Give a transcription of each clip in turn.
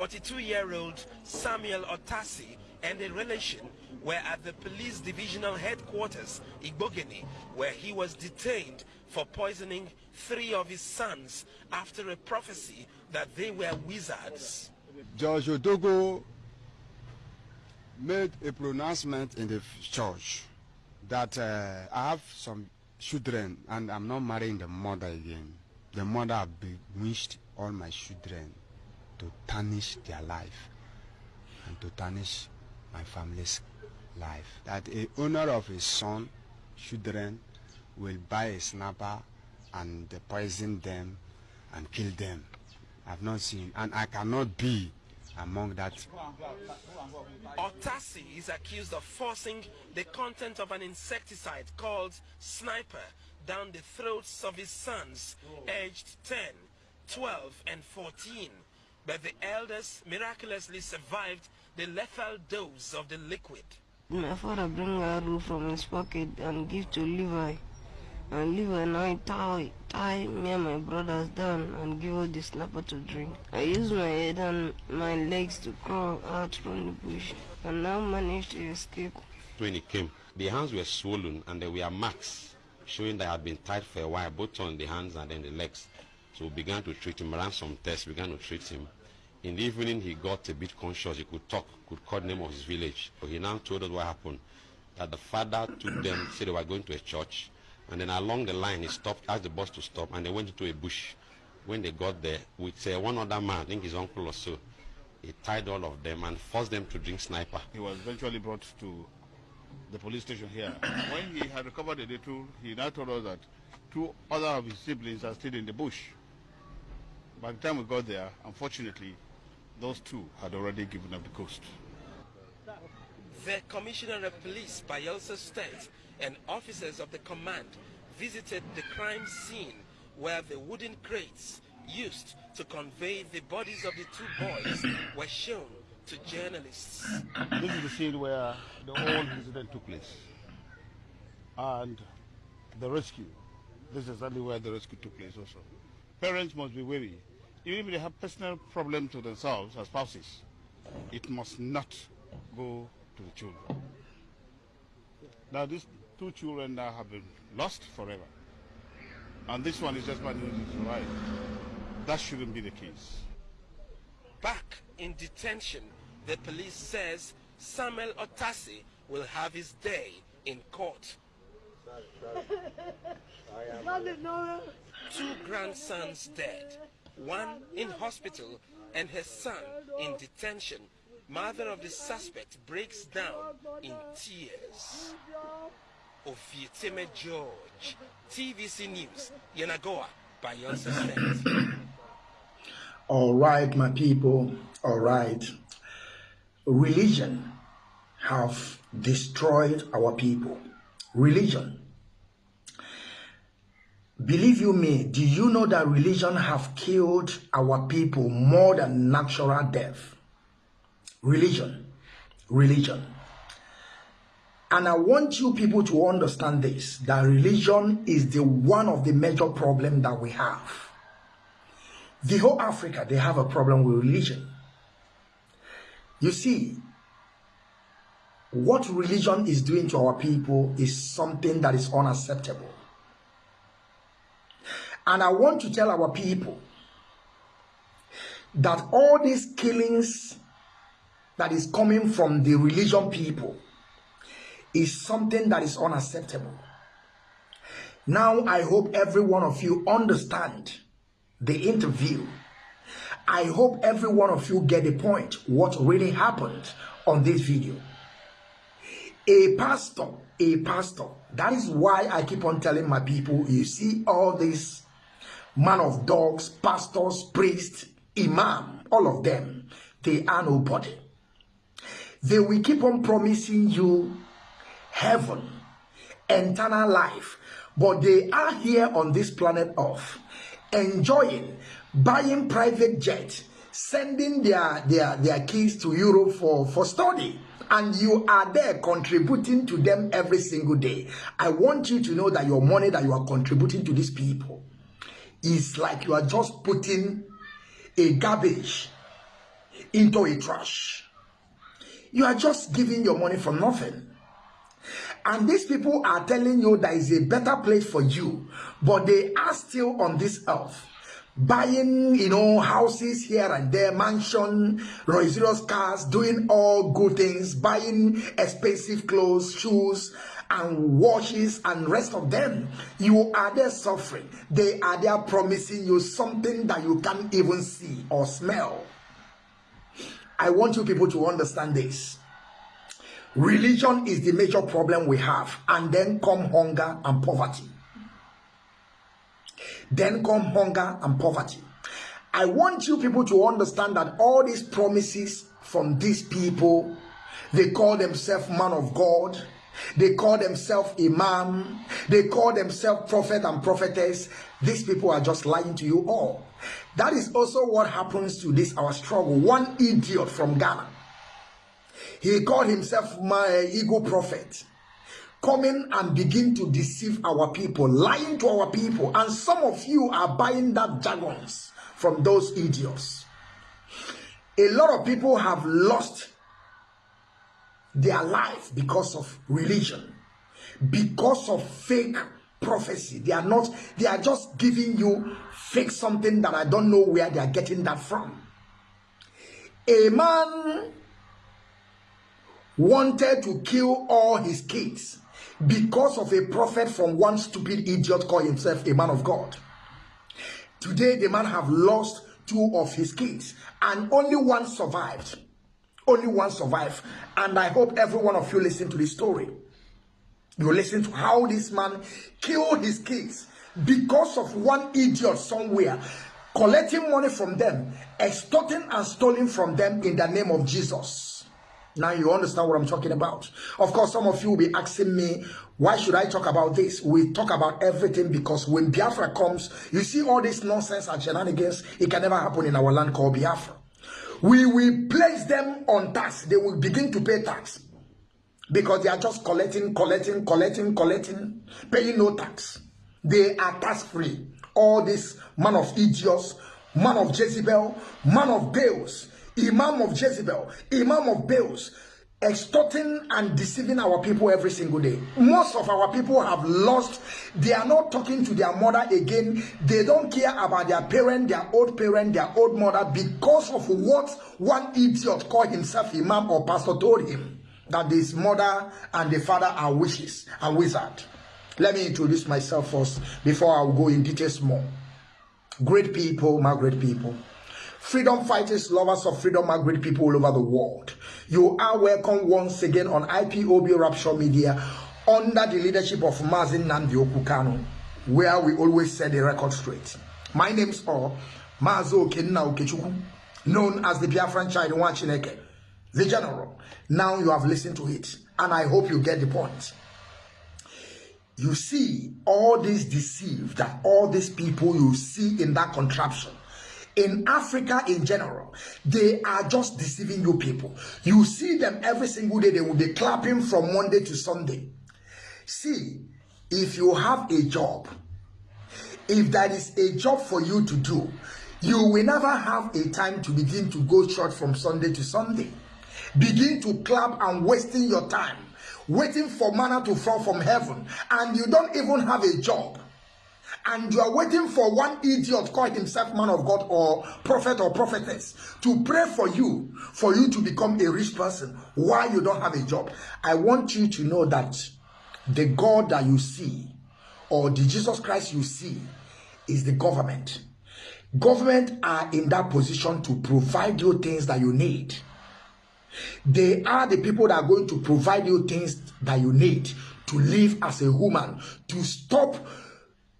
42-year-old Samuel Otasi and a relation were at the police divisional headquarters, Igbogene, where he was detained for poisoning three of his sons after a prophecy that they were wizards. George Odogo made a pronouncement in the church that uh, I have some children and I'm not marrying the mother again. The mother have bewitched all my children to tarnish their life and to tarnish my family's life. That a owner of his son, children, will buy a Sniper and poison them and kill them. I've not seen, and I cannot be among that. Otasi is accused of forcing the content of an insecticide called Sniper down the throats of his sons, aged 10, 12, and 14. But the elders miraculously survived the lethal dose of the liquid. My father bring a roof from his pocket and give to Levi. And Levi now tie, tie me and my brothers down and give us the Sniper to drink. I use my head and my legs to crawl out from the bush and now managed to escape. When he came, the hands were swollen and there were marks showing that I had been tied for a while, both on the hands and then the legs. So we began to treat him, ran some tests, began to treat him. In the evening, he got a bit conscious. He could talk, could call the name of his village. So he now told us what happened. That the father took them, said they were going to a church, and then along the line, he stopped, asked the bus to stop, and they went into a bush. When they got there, with uh, one other man, I think his uncle or so, he tied all of them and forced them to drink sniper. He was eventually brought to the police station here. when he had recovered a little, he now told us that two other of his siblings are still in the bush. By the time we got there, unfortunately, those two had already given up the ghost. The Commissioner of Police, Bayelsa State, and officers of the command visited the crime scene where the wooden crates used to convey the bodies of the two boys were shown to journalists. This is the scene where the whole incident took place. And the rescue. This is exactly where the rescue took place also. Parents must be wary. Even if they have personal problems to themselves as spouses, it must not go to the children. Now these two children now have been lost forever. And this one is just managing to survive. That shouldn't be the case. Back in detention, the police says Samuel Otasi will have his day in court. Two grandsons dead, one in hospital and her son in detention. Mother of the suspect breaks down in tears. Ofieteme George, TVC News, Yenagoa, Bayelsa State. All right, my people, all right. Religion have destroyed our people. Religion. Believe you me, do you know that religion have killed our people more than natural death? Religion. Religion. And I want you people to understand this, that religion is the one of the major problem that we have. The whole Africa, they have a problem with religion. You see, what religion is doing to our people is something that is unacceptable. And I want to tell our people that all these killings that is coming from the religion people is something that is unacceptable. Now I hope every one of you understand the interview. I hope every one of you get the point what really happened on this video. A pastor, a pastor. That is why I keep on telling my people, you see all these man of dogs, pastors, priests, imam, all of them, they are nobody. They will keep on promising you heaven, eternal life, but they are here on this planet Earth enjoying, buying private jet, sending their, their, their kids to Europe for, for study. And you are there contributing to them every single day. I want you to know that your money that you are contributing to these people is like you are just putting a garbage into a trash. You are just giving your money for nothing. And these people are telling you there is a better place for you, but they are still on this earth buying, you know, houses here and there, mansion, luxurious cars, doing all good things, buying expensive clothes, shoes, and washes and rest of them. You are there suffering. They are there promising you something that you can't even see or smell. I want you people to understand this. Religion is the major problem we have, and then come hunger and poverty. Then come hunger and poverty. I want you people to understand that all these promises from these people, they call themselves man of God, they call themselves imam, they call themselves prophet and prophetess. These people are just lying to you all. That is also what happens to this our struggle. One idiot from Ghana. He called himself my ego prophet coming and begin to deceive our people, lying to our people. And some of you are buying that jargons from those idiots. A lot of people have lost their life because of religion, because of fake prophecy. They are not, they are just giving you fake something that I don't know where they are getting that from. A man wanted to kill all his kids because of a prophet from one stupid idiot called himself a man of God. Today, the man have lost two of his kids and only one survived. Only one survived. And I hope every one of you listen to this story. You listen to how this man killed his kids because of one idiot somewhere collecting money from them, extorting and stealing from them in the name of Jesus. Now you understand what I'm talking about. Of course, some of you will be asking me, why should I talk about this? We talk about everything because when Biafra comes, you see all this nonsense and shenanigans, it can never happen in our land called Biafra. We will place them on tax. They will begin to pay tax because they are just collecting, collecting, collecting, collecting, paying no tax. They are tax free. All this man of idiots, man of Jezebel, man of Baals, imam of Jezebel, imam of Baals, extorting and deceiving our people every single day. Most of our people have lost. They are not talking to their mother again. They don't care about their parent, their old parent, their old mother because of what one idiot called himself imam or pastor told him that his mother and the father are witches and wizard. Let me introduce myself first before I go in details more. Great people, my great people freedom fighters, lovers of freedom, and great people all over the world. You are welcome once again on IPOB Rapture Media under the leadership of Mazi Nnamdi Okwu Kanu, where we always set the record straight. My name's all Mazo Kenna Okechukwu, known as the Biafran Child Chineke, the general. Now you have listened to it, and I hope you get the point. You see all this deceive that all these people you see in that contraption in Africa in general, they are just deceiving you people. You see them every single day, they will be clapping from Monday to Sunday. See, if you have a job, if that is a job for you to do, you will never have a time to begin to go church from Sunday to Sunday. Begin to clap and wasting your time, waiting for manna to fall from heaven, and you don't even have a job and you are waiting for one idiot called himself man of God or prophet or prophetess to pray for you for you to become a rich person while you don't have a job. I want you to know that the God that you see or the Jesus Christ you see is the government. Government are in that position to provide you things that you need. They are the people that are going to provide you things that you need to live as a woman, to stop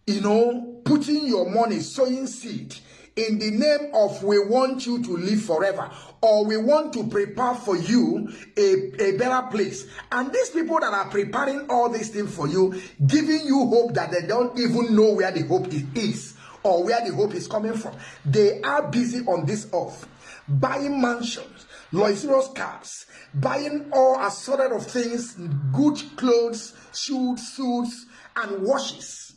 you know, putting your money, sowing seed in the name of we want you to live forever or we want to prepare for you a, a better place. And these people that are preparing all these things for you, giving you hope that they don't even know where the hope is or where the hope is coming from. They are busy on this earth buying mansions, luxurious cars, buying all assorted of things, good clothes, shoes, suits, and washes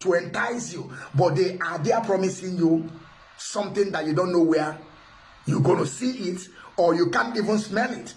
to entice you, but they are there promising you something that you don't know where You're going to see it or you can't even smell it.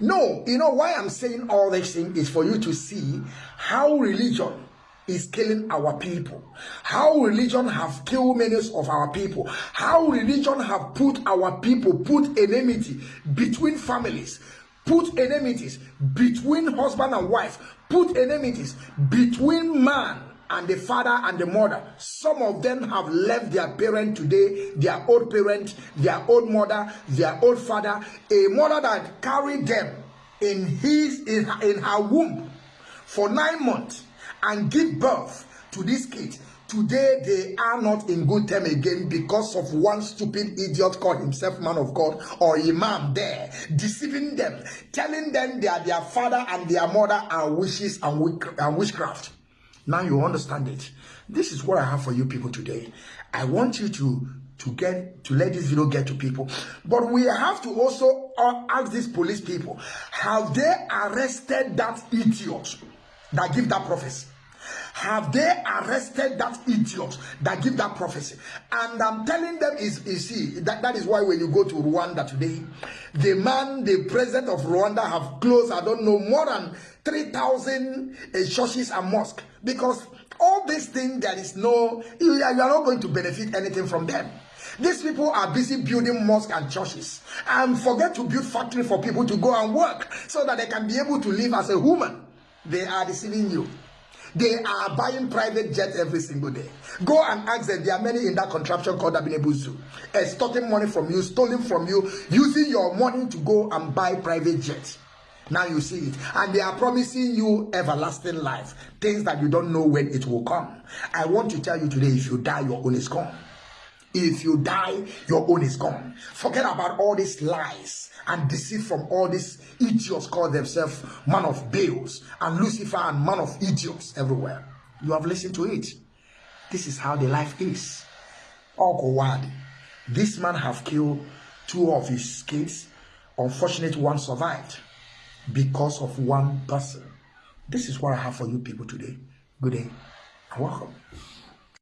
No, you know why I'm saying all these things is for you to see how religion is killing our people how religion have killed many of our people how religion have put our people put enmity between families put enmities between husband and wife put enmities between man and the father and the mother. Some of them have left their parent today, their old parent, their old mother, their old father, a mother that carried them in his in, in her womb for nine months and give birth to this kid. Today they are not in good term again because of one stupid idiot called himself man of God or imam there, deceiving them, telling them they are their father and their mother are wishes and, witchcraft. Now you understand it. This is what I have for you people today. I want you to to get to let this video get to people. But we have to also uh, ask these police people, have they arrested that idiot that give that prophecy? Have they arrested that idiot that give that prophecy? And I'm telling them is you see that, that is why when you go to Rwanda today, the man, the president of Rwanda have closed, I don't know, more than 3,000 uh, churches and mosques because all these things there is no you, you are not going to benefit anything from them. These people are busy building mosques and churches and forget to build factory for people to go and work so that they can be able to live as a human they are deceiving you they are buying private jets every single day. Go and ask them. There are many in that contraption called Abinebuzu. Extorting money from you, stealing from you, using your money to go and buy private jets. Now you see it. And they are promising you everlasting life. Things that you don't know when it will come. I want to tell you today if you die, your own is gone. If you die, your own is gone. Forget about all these lies and deceit from all these idiots call themselves man of Baals and Lucifer and man of idiots everywhere. You have listened to it. This is how the life is. Okowadi. This man have killed two of his kids. Unfortunate one survived because of one person. This is what I have for you people today. Good day and welcome.